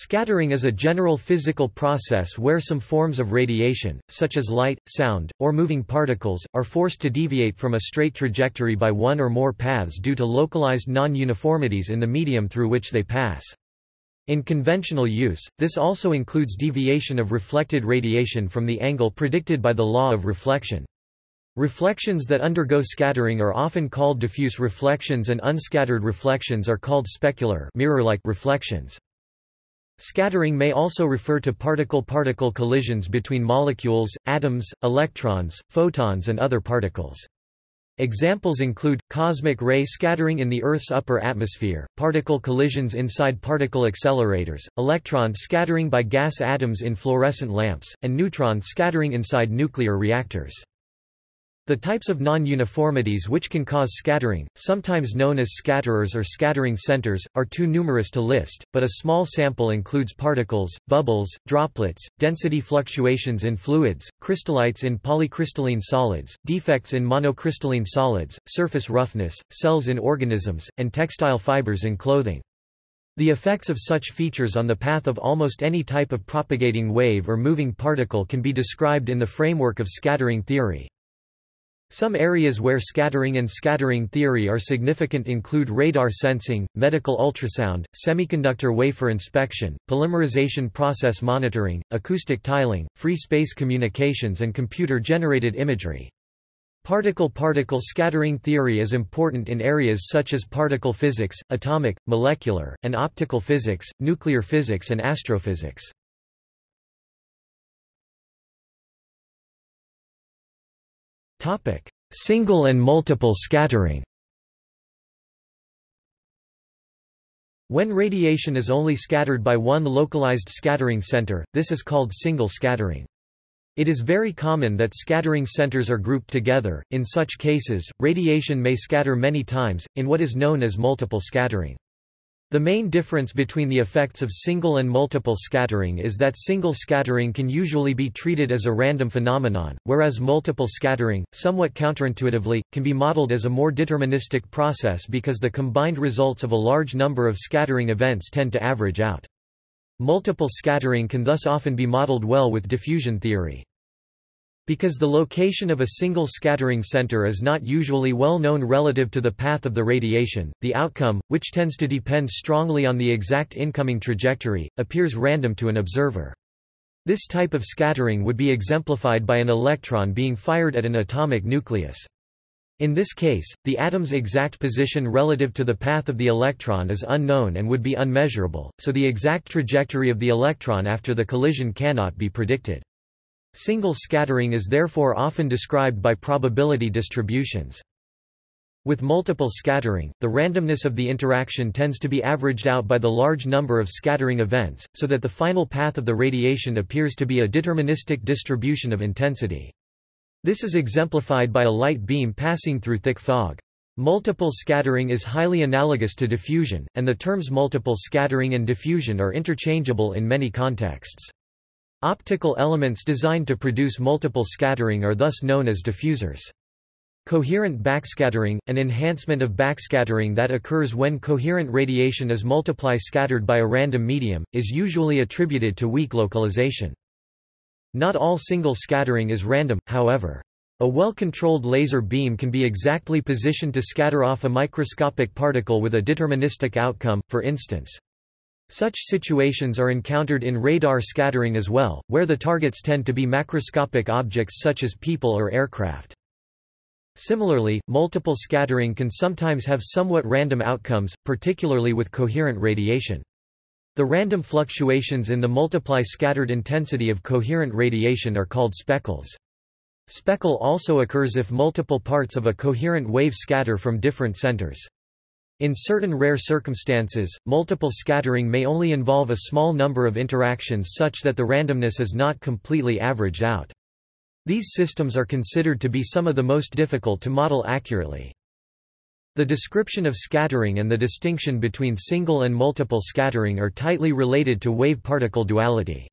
Scattering is a general physical process where some forms of radiation, such as light, sound, or moving particles, are forced to deviate from a straight trajectory by one or more paths due to localized non-uniformities in the medium through which they pass. In conventional use, this also includes deviation of reflected radiation from the angle predicted by the law of reflection. Reflections that undergo scattering are often called diffuse reflections and unscattered reflections are called specular mirror-like reflections. Scattering may also refer to particle-particle collisions between molecules, atoms, electrons, photons and other particles. Examples include, cosmic ray scattering in the Earth's upper atmosphere, particle collisions inside particle accelerators, electron scattering by gas atoms in fluorescent lamps, and neutron scattering inside nuclear reactors. The types of non-uniformities which can cause scattering, sometimes known as scatterers or scattering centers, are too numerous to list, but a small sample includes particles, bubbles, droplets, density fluctuations in fluids, crystallites in polycrystalline solids, defects in monocrystalline solids, surface roughness, cells in organisms, and textile fibers in clothing. The effects of such features on the path of almost any type of propagating wave or moving particle can be described in the framework of scattering theory. Some areas where scattering and scattering theory are significant include radar sensing, medical ultrasound, semiconductor wafer inspection, polymerization process monitoring, acoustic tiling, free space communications and computer-generated imagery. Particle-particle scattering theory is important in areas such as particle physics, atomic, molecular, and optical physics, nuclear physics and astrophysics. Single and multiple scattering. When radiation is only scattered by one localized scattering center, this is called single scattering. It is very common that scattering centers are grouped together. In such cases, radiation may scatter many times, in what is known as multiple scattering. The main difference between the effects of single and multiple scattering is that single scattering can usually be treated as a random phenomenon, whereas multiple scattering, somewhat counterintuitively, can be modeled as a more deterministic process because the combined results of a large number of scattering events tend to average out. Multiple scattering can thus often be modeled well with diffusion theory. Because the location of a single scattering center is not usually well known relative to the path of the radiation, the outcome, which tends to depend strongly on the exact incoming trajectory, appears random to an observer. This type of scattering would be exemplified by an electron being fired at an atomic nucleus. In this case, the atom's exact position relative to the path of the electron is unknown and would be unmeasurable, so the exact trajectory of the electron after the collision cannot be predicted. Single scattering is therefore often described by probability distributions. With multiple scattering, the randomness of the interaction tends to be averaged out by the large number of scattering events, so that the final path of the radiation appears to be a deterministic distribution of intensity. This is exemplified by a light beam passing through thick fog. Multiple scattering is highly analogous to diffusion, and the terms multiple scattering and diffusion are interchangeable in many contexts. Optical elements designed to produce multiple scattering are thus known as diffusers. Coherent backscattering, an enhancement of backscattering that occurs when coherent radiation is multiply scattered by a random medium, is usually attributed to weak localization. Not all single scattering is random, however. A well-controlled laser beam can be exactly positioned to scatter off a microscopic particle with a deterministic outcome, for instance. Such situations are encountered in radar scattering as well, where the targets tend to be macroscopic objects such as people or aircraft. Similarly, multiple scattering can sometimes have somewhat random outcomes, particularly with coherent radiation. The random fluctuations in the multiply scattered intensity of coherent radiation are called speckles. Speckle also occurs if multiple parts of a coherent wave scatter from different centers. In certain rare circumstances, multiple scattering may only involve a small number of interactions such that the randomness is not completely averaged out. These systems are considered to be some of the most difficult to model accurately. The description of scattering and the distinction between single and multiple scattering are tightly related to wave-particle duality.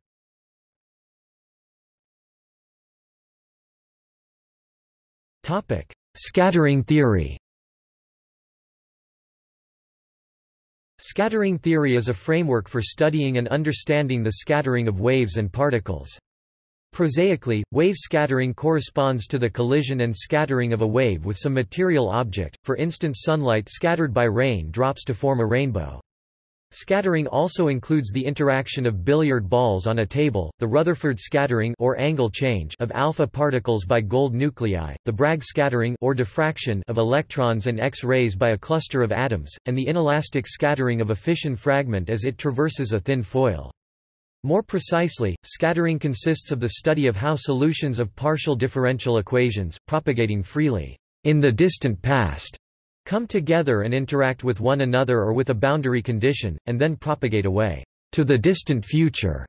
Scattering theory Scattering theory is a framework for studying and understanding the scattering of waves and particles. Prosaically, wave scattering corresponds to the collision and scattering of a wave with some material object, for instance sunlight scattered by rain drops to form a rainbow. Scattering also includes the interaction of billiard balls on a table, the Rutherford scattering or angle change of alpha particles by gold nuclei, the Bragg scattering or diffraction of electrons and X-rays by a cluster of atoms, and the inelastic scattering of a fission fragment as it traverses a thin foil. More precisely, scattering consists of the study of how solutions of partial differential equations, propagating freely in the distant past, come together and interact with one another or with a boundary condition, and then propagate away to the distant future.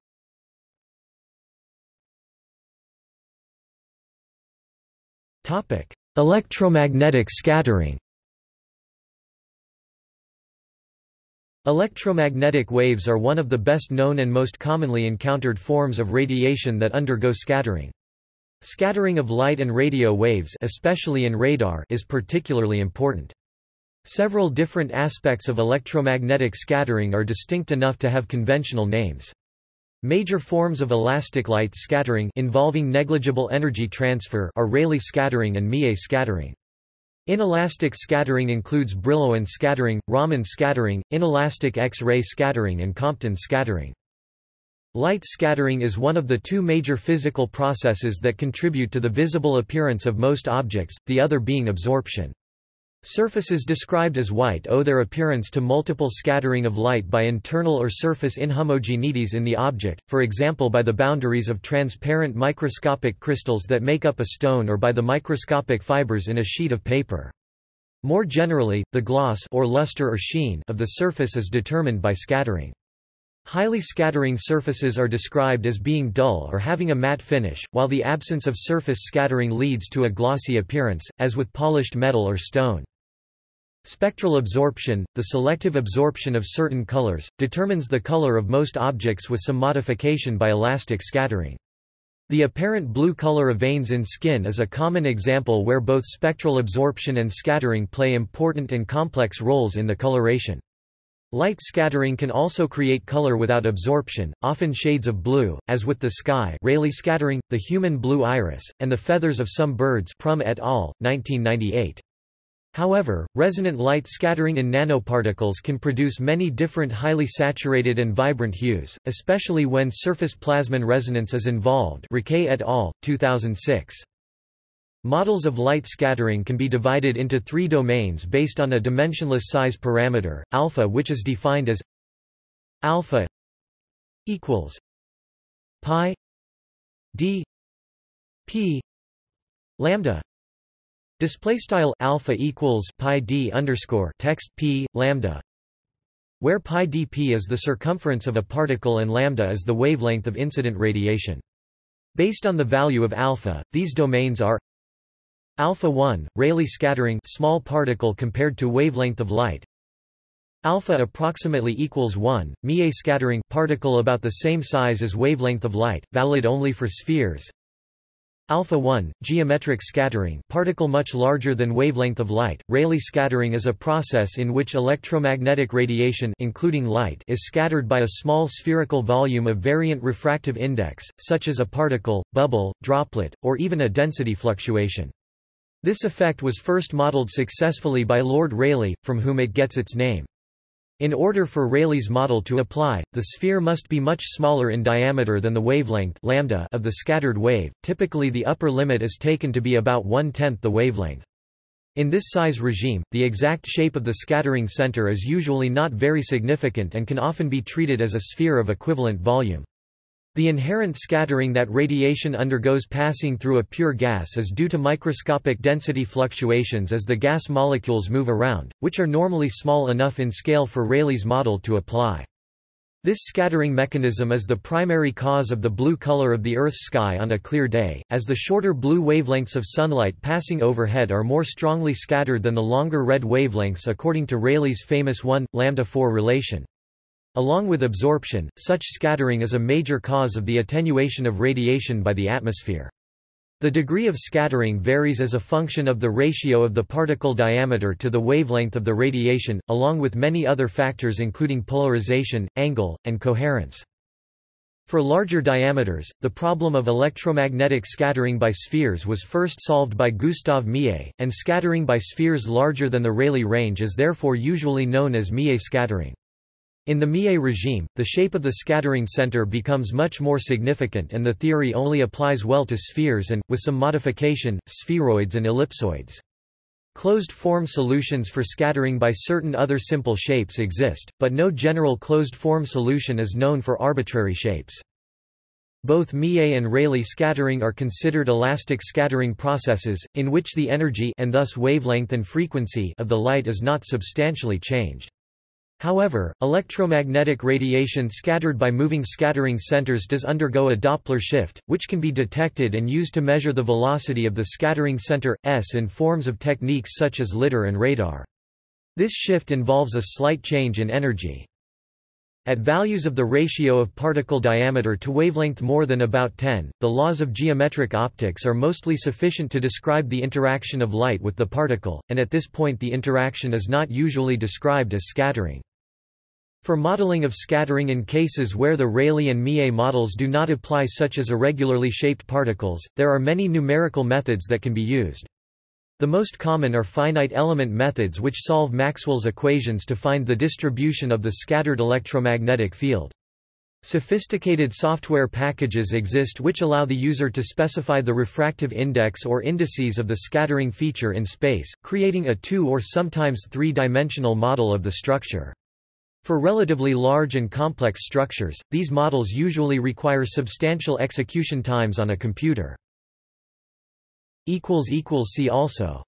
Electromagnetic scattering Electromagnetic waves are one of the best known and most commonly encountered forms of radiation that undergo scattering. Scattering of light and radio waves especially in radar is particularly important. Several different aspects of electromagnetic scattering are distinct enough to have conventional names. Major forms of elastic light scattering involving negligible energy transfer are Rayleigh scattering and Mie scattering. Inelastic scattering includes Brillouin scattering, Raman scattering, inelastic X-ray scattering and Compton scattering. Light scattering is one of the two major physical processes that contribute to the visible appearance of most objects, the other being absorption. Surfaces described as white owe their appearance to multiple scattering of light by internal or surface inhomogeneities in the object, for example by the boundaries of transparent microscopic crystals that make up a stone or by the microscopic fibers in a sheet of paper. More generally, the gloss or luster or sheen of the surface is determined by scattering. Highly scattering surfaces are described as being dull or having a matte finish, while the absence of surface scattering leads to a glossy appearance, as with polished metal or stone. Spectral absorption, the selective absorption of certain colors, determines the color of most objects with some modification by elastic scattering. The apparent blue color of veins in skin is a common example where both spectral absorption and scattering play important and complex roles in the coloration. Light scattering can also create color without absorption, often shades of blue, as with the sky Rayleigh scattering, the human blue iris, and the feathers of some birds Prum et al., 1998. However, resonant light scattering in nanoparticles can produce many different highly saturated and vibrant hues, especially when surface plasmon resonance is involved Riquet et al., 2006. Models of light scattering can be divided into three domains based on a dimensionless size parameter, alpha which is defined as alpha equals pi d p lambda Display style alpha equals pi d underscore text p lambda, where pi dp is the circumference of a particle and lambda is the wavelength of incident radiation. Based on the value of alpha, these domains are alpha 1 Rayleigh scattering small particle compared to wavelength of light alpha approximately equals 1 Mie scattering particle about the same size as wavelength of light valid only for spheres Alpha 1, geometric scattering particle much larger than wavelength of light. Rayleigh scattering is a process in which electromagnetic radiation including light is scattered by a small spherical volume of variant refractive index, such as a particle, bubble, droplet, or even a density fluctuation. This effect was first modeled successfully by Lord Rayleigh, from whom it gets its name. In order for Rayleigh's model to apply, the sphere must be much smaller in diameter than the wavelength lambda of the scattered wave, typically the upper limit is taken to be about one-tenth the wavelength. In this size regime, the exact shape of the scattering center is usually not very significant and can often be treated as a sphere of equivalent volume. The inherent scattering that radiation undergoes passing through a pure gas is due to microscopic density fluctuations as the gas molecules move around, which are normally small enough in scale for Rayleigh's model to apply. This scattering mechanism is the primary cause of the blue color of the Earth's sky on a clear day, as the shorter blue wavelengths of sunlight passing overhead are more strongly scattered than the longer red wavelengths according to Rayleigh's famous 1, lambda-4 relation. Along with absorption, such scattering is a major cause of the attenuation of radiation by the atmosphere. The degree of scattering varies as a function of the ratio of the particle diameter to the wavelength of the radiation, along with many other factors including polarization, angle, and coherence. For larger diameters, the problem of electromagnetic scattering by spheres was first solved by Gustav Mie, and scattering by spheres larger than the Rayleigh range is therefore usually known as Mie scattering. In the Mie regime, the shape of the scattering center becomes much more significant and the theory only applies well to spheres and, with some modification, spheroids and ellipsoids. Closed-form solutions for scattering by certain other simple shapes exist, but no general closed-form solution is known for arbitrary shapes. Both Mie and Rayleigh scattering are considered elastic scattering processes, in which the energy and thus wavelength and frequency of the light is not substantially changed. However, electromagnetic radiation scattered by moving scattering centers does undergo a Doppler shift, which can be detected and used to measure the velocity of the scattering center, s in forms of techniques such as LIDAR and radar. This shift involves a slight change in energy. At values of the ratio of particle diameter to wavelength more than about 10, the laws of geometric optics are mostly sufficient to describe the interaction of light with the particle, and at this point the interaction is not usually described as scattering. For modeling of scattering in cases where the Rayleigh and Mie models do not apply such as irregularly shaped particles, there are many numerical methods that can be used. The most common are finite element methods which solve Maxwell's equations to find the distribution of the scattered electromagnetic field. Sophisticated software packages exist which allow the user to specify the refractive index or indices of the scattering feature in space, creating a two- or sometimes three-dimensional model of the structure. For relatively large and complex structures, these models usually require substantial execution times on a computer. See also